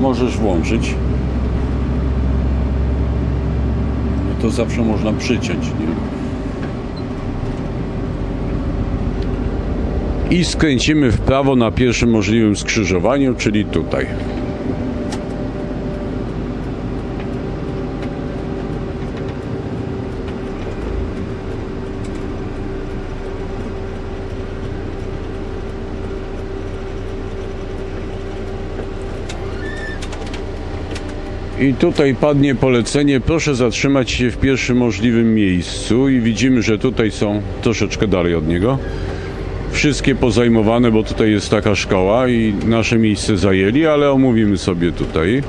możesz włączyć. No to zawsze można przyciąć, nie? I skręcimy w prawo na pierwszym możliwym skrzyżowaniu, czyli tutaj. I tutaj padnie polecenie, proszę zatrzymać się w pierwszym możliwym miejscu i widzimy, że tutaj są troszeczkę dalej od niego. Wszystkie pozajmowane, bo tutaj jest taka szkoła i nasze miejsce zajęli, ale omówimy sobie tutaj.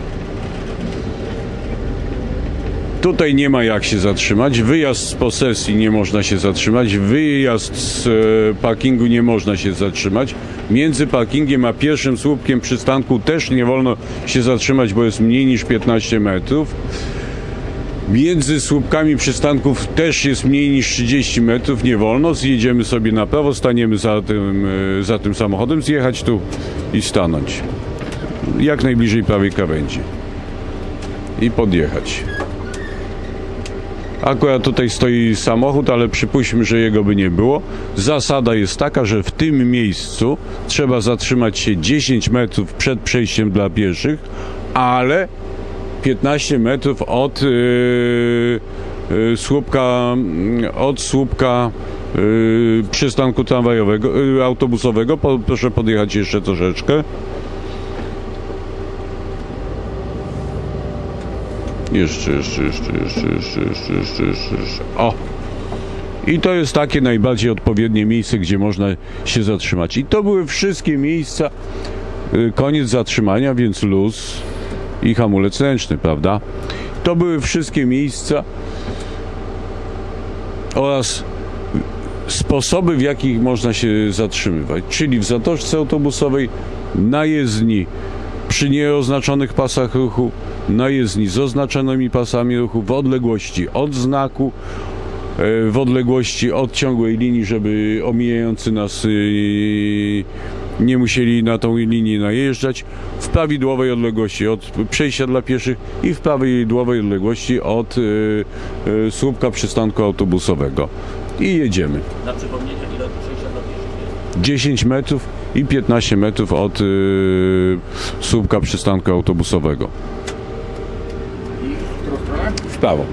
Tutaj nie ma jak się zatrzymać. Wyjazd z posesji nie można się zatrzymać. Wyjazd z e, parkingu nie można się zatrzymać. Między parkingiem a pierwszym słupkiem przystanku też nie wolno się zatrzymać, bo jest mniej niż 15 metrów. Między słupkami przystanków też jest mniej niż 30 metrów, nie wolno. Zjedziemy sobie na prawo, staniemy za tym, e, za tym samochodem, zjechać tu i stanąć. Jak najbliżej prawej krawędzi. I podjechać. Akurat tutaj stoi samochód, ale przypuśćmy, że jego by nie było. Zasada jest taka, że w tym miejscu trzeba zatrzymać się 10 metrów przed przejściem dla pieszych, ale 15 metrów od yy, yy, słupka, yy, od słupka yy, przystanku tramwajowego, yy, autobusowego. Po, proszę podjechać jeszcze troszeczkę. Jeszcze, jeszcze, jeszcze, jeszcze, jeszcze, jeszcze, jeszcze, jeszcze, jeszcze. O! I to jest takie najbardziej odpowiednie miejsce, gdzie można się zatrzymać. I to były wszystkie miejsca. y, Koniec zatrzymania, więc luz i hamulec ręczny, prawda? To były wszystkie miejsca oraz sposoby, w jakich można się zatrzymywać. Czyli w zatoczce autobusowej, na jezdni, przy nieoznaczonych pasach ruchu, na jezdni z oznaczonymi pasami ruchu, w odległości od znaku, e, w odległości od ciągłej linii, żeby omijający nas y, nie musieli na tą linię najeżdżać, w prawidłowej odległości od przejścia dla pieszych i w prawidłowej odległości od y, y, słupka przystanku autobusowego. I jedziemy. Na przypomnienie, ile od przejścia dla pieszych jest? 10 metrów i 15 metrów od y, słupka przystanku autobusowego. I w którą stronę? W prawo.